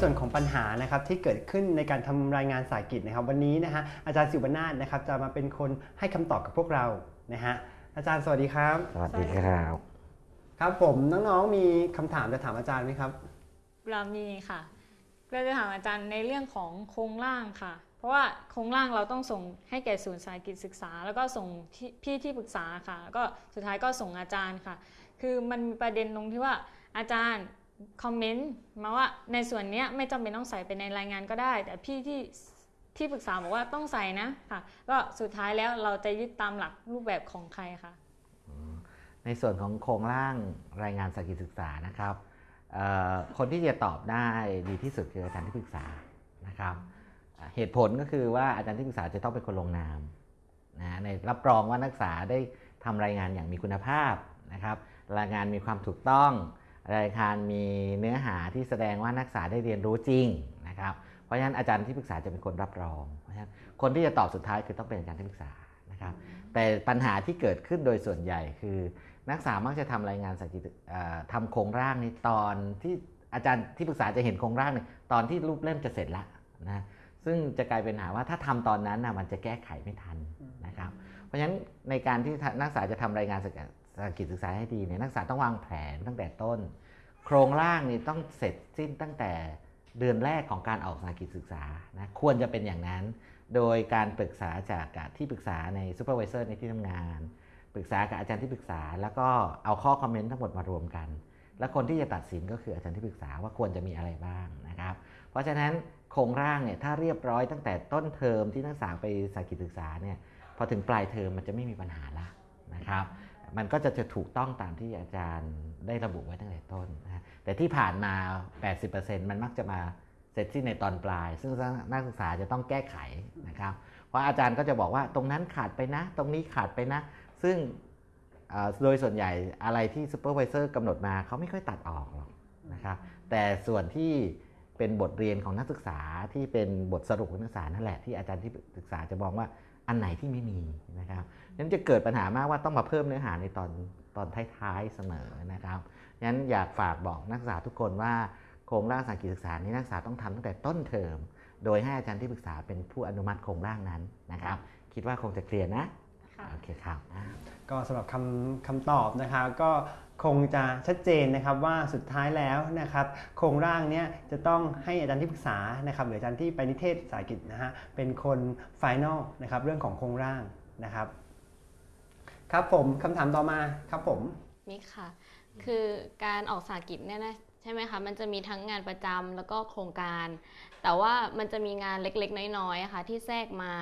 ส่วนของปัญหานะครับที่เกิดขึ้นในการทำรายงานสายกิจนะครับ วันนี้นะฮะอาจารย์สิวนาถนะครับจะมาเป็นคนให้คำตอบกับพวกเรานะฮะอาจารย์สวัสดีครับ สวัสดีครับครับผมน้องๆมีคำถามจะถามอาจารย์ไหมครับเรามีค่ะก็จะถามอาจารย์ในเรื่องของโครงร่างค่ะ เพราะว่าโครงร่างเราต้องส่งให้แก่ศูนย์สายกิจศึกษา แล้วก็ส่งที่พี่ที่ปรึกษาค่ะแล้วก็สุดท้ายก็ส่งอาจารย์ค่ะ คือมันมีประเด็นตรงที่ว่าอาจารย์ คอมเมนต์มาว่าในส่วนนี้ไม่จำเป็นต้องใส่ไปในรายงานก็ได้ แต่พี่ที่ที่ปรึกษาบอกว่าต้องใส่นะค่ะ ก็สุดท้ายแล้วเราจะยึดตามหลักรูปแบบของใครคะในส่วนของโครงร่างรายงานสกิจศึกษานะครับคนที่จะตอบได้ดีที่สุดคืออาจารย์ที่ปรึกษานะครับเอ่อเหตุผลก็คือว่าอาจารย์ที่ปรึกษาจะต้องเป็นคนลงนามนะในรับรองว่านักศึกษาได้ทำรายงานอย่างมีคุณภาพนะครับรายงานมีความถูกต้อง รายงานมีเนื้อหาที่แสดงว่านักศึกษาได้เรียนรู้จริงนะครับเพราะฉะนั้นอาจารย์ที่ปรึกษาจะเป็นคนรับรองเพราะฉะนั้นคนที่จะตอบสุดท้ายคือต้องเป็นอาจารย์ที่ปรึกษานะครับแต่ปัญหาที่เกิดขึ้นโดยส่วนใหญ่คือ นักศึกษามักจะทำรายงานสากิจเอ่อทำโครงร่างในตอนที่อาจารย์ที่ปรึกษาจะเห็นโครงร่างเนี่ยตอนที่รูปเล่มจะเสร็จแล้วนะซึ่งจะกลายเป็นหาว่าถ้าทำตอนนั้นนะมันจะแก้ไขไม่ทันนะครับ เพราะฉะนั้นในการที่นักศึกษาจะทำรายงาน สหกิจศึกษาให้ดีเนี่ยนักศึกษาต้องวางแผนตั้งแต่ต้น โครงร่างนี่ต้องเสร็จสิ้นตั้งแต่เดือนแรกของการออกสหกิจศึกษานะควรจะเป็นอย่างนั้น โดยการปรึกษาจากที่ปรึกษาใน supervisor ในที่ทำงาน ปรึกษากับอาจารย์ที่ปรึกษา แล้วก็เอาข้อ comment ทั้งหมดมารวมกัน แล้วคนที่จะตัดสินก็คืออาจารย์ที่ปรึกษาว่าควรจะมีอะไรบ้างนะครับ เพราะฉะนั้นโครงร่างเนี่ยถ้าเรียบร้อยตั้งแต่ต้นเทอมที่นักศึกษาไปสหกิจศึกษาเนี่ยพอถึงปลายเทอมมันจะไม่มีปัญหาละนะครับ มันก็จะจะถูกต้องตามที่อาจารย์ได้ระบุไว้ตั้งแต่ต้นนะแต่ที่ผ่านมา 80%มันมักจะมาเสร็จสิ้นในตอนปลาย ซึ่งนักศึกษาจะต้องแก้ไขนะครับ เพราะอาจารย์ก็จะบอกว่าตรงนั้นขาดไปนะ ตรงนี้ขาดไปนะ ซึ่งโดยส่วนใหญ่อะไรที่ supervisor กำหนดมาเขาไม่ค่อยตัดออกหรอกนะครับ แต่ส่วนที่เป็นบทเรียนของนักศึกษาที่เป็นบทสรุปของนักศึกษานั่นแหละที่อาจารย์ที่ศึกษาจะมองว่า อันไหนที่ไม่มีนะครับนั้นจะเกิดปัญหามากว่าต้องมาเพิ่มเนื้อหาในตอนตอนท้ายๆเสมอนะครับงั้นอยากฝากบอกนักศึกษาทุกคนว่าโครงร่างสากิจศึกษานี้นักศึกษาต้องทำตั้งแต่ต้นเทอม โดยให้อาจารย์ที่ปรึกษาเป็นผู้อนุมัติโครงร่างนั้นนะครับ คิดว่าคงจะเคลียร์นะ ค่ะ โอเคครับอ่าก็สำหรับคำคำตอบนะครับก็คงจะชัดเจนนะครับว่าสุดท้ายแล้วนะครับโครงร่างเนี้ยจะต้องให้อาจารย์ที่ปรึกษานะครับหรืออาจารย์ที่ไปนิเทศสหกิจนะฮะเป็นคน final นะครับเรื่องของโครงร่างนะครับ ครับผมคำถามต่อมาครับผมมิกค่ะ คือการออกสหกิจเนี่ยนะ ใช่ไหมคะมันจะมีทั้งงานประจำแล้วก็โครงการ แต่ว่ามันจะมีงานเล็กๆ น้อยๆอะค่ะที่แทรกมา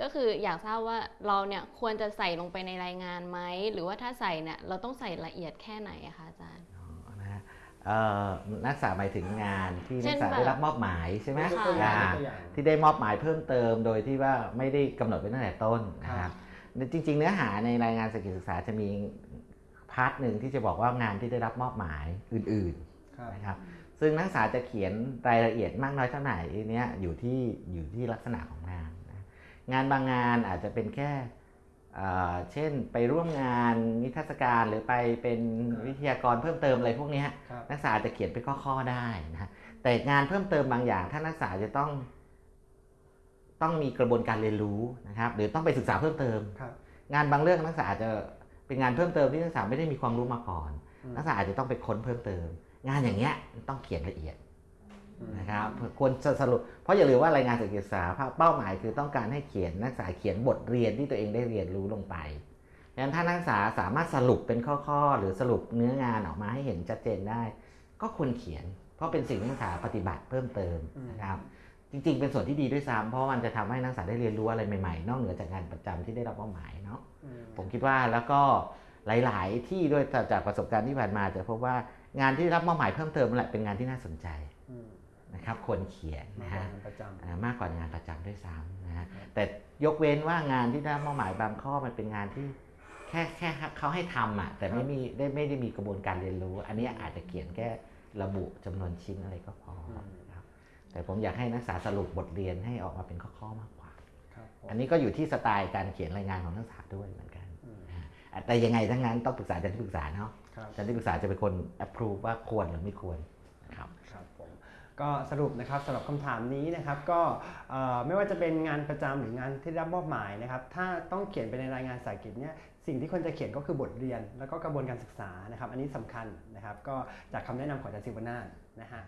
ก็คืออยากทราบว่าเราเนี่ยควรจะใส่ลงไปในรายงานไหมหรือว่าถ้าใส่เนี่ยเราต้องใส่ละเอียดแค่ไหนอะคะอาจารย์นะฮะเอ่อนักศึกษาหมายถึงงานที่เช่นักนศึกษาได้รับมอบหมายใช่ไหมยกตัวอย่างอ่ายกตัวอย่างที่ได้มอบหมายเพิ่มเติม โดยที่ว่าไม่ได้กำหนดไว้ตั้งแต่ต้นนะคครัรับบจริง ๆ เนื้อหาในรายงานสกิจศึกษาจะมีพาร์ทหนึ่งที่จะบอกว่างานที่ได้รับมอบหมายอื่นครับๆ นะครับซึ่งนักศึกษาจะเขียนรายละเอียดมากน้อยเท่าไหร่เนี้ยอยู่ที่อยู่ที่ลักษณะของงานนะงานบางงานอาจจะเป็นแค่เอ่อเช่นไปร่วมงานนิทรรศการหรือไปเป็นวิทยากรเพิ่มเติมอะไรพวกเนี้ยครับนักศึกษาจะเขียนเป็นข้อๆได้นะฮะแต่งานเพิ่มเติมบางอย่าง ถ้านักศึกษาจะต้อง ต้องมีกระบวนการเรียนรู้นะครับ หรือต้องไปศึกษาเพิ่มเติมครับงานบางเรื่องนักศึกษาอาจจะเป็นงานเพิ่มเติมที่นักศึกษาไม่ได้มีความรู้มาก่อนอืมนักศึกษาอาจจะต้องไปค้นเพิ่มเติม งานอย่างเงี้ยต้องเขียนละเอียดอืมนะครับควรจะสรุป เพราะอย่าลืมว่ารายงานศึกษาเป้าหมายคือต้องการให้เขียนนักศึกษาเขียนบทเรียนที่ตัวเองได้เรียนรู้ลงไปดังนั้นถ้านักศึกษาสามารถสรุปเป็นข้อๆ หรือสรุปเนื้องานออกมาให้เห็นชัดเจนได้ ก็ควรเขียน เพราะเป็นสิ่งที่นักศึกษาปฏิบัติเพิ่มเติมนะครับจริงๆ เป็นส่วนที่ดีด้วยซ้ำเพราะมันจะทำให้นักศึกษาได้เรียนรู้อะไรใหม่ๆ นอกเหนือจากงานประจำที่ได้รับมอบหมายเนาะอืมผมคิดว่าแล้วก็หลาย ๆ ที่ด้วยจากประสบการณ์ที่ผ่านมาจะพบว่า งานที่รับมอบหมายเพิ่มเติมนั่นแหละเป็นงานที่น่าสนใจอืมนะครับควรเขียนมานะกกว่าฮะงานประจำอ่ามากกว่างานประจำด้วยซ้ำนะฮะแต่ยกเว้นว่างานที่ได้รับมอบหมายบางข้อมันเป็นงานที่แค่แค่เขาให้ทำอะแต่ไม่มีได้ไม่ได้มีกระบวนการเรียนรู้ อันนี้อาจจะเขียนแค่ระบุจำนวนชิ้นอะไรก็พอนะครับแต่ผมอยากให้นักศึกษาสรุปบทเรียนให้ออกมาเป็นข้อๆมากกว่าครับผมอันนี้ก็อยู่ที่สไตล์การเขียนรายงานของนักศึกษาด้วยเหมือนกันนะฮะ แต่ยังไงทั้งนั้นต้องปรึกษาอาจารย์ที่ปรึกษาเนาะครับอาจารย์ที่ปรึกษาจะเป็นคน approve ว่าควรหรือไม่ควรนะครับครับผมก็สรุปนะครับสำหรับคำถามนี้นะครับก็เอ่อไม่ว่าจะเป็นงานประจำหรืองานที่ได้รับมอบหมายนะครับถ้าต้องเขียนไปในรายงานสายกิจเนี่ยสิ่งที่ควรจะเขียนก็คือบทเรียน แล้วก็กระบวนการศึกษานะครับ อันนี้สำคัญนะครับ ก็จากคำแนะนำของอาจารย์ศิวนาถนะฮะ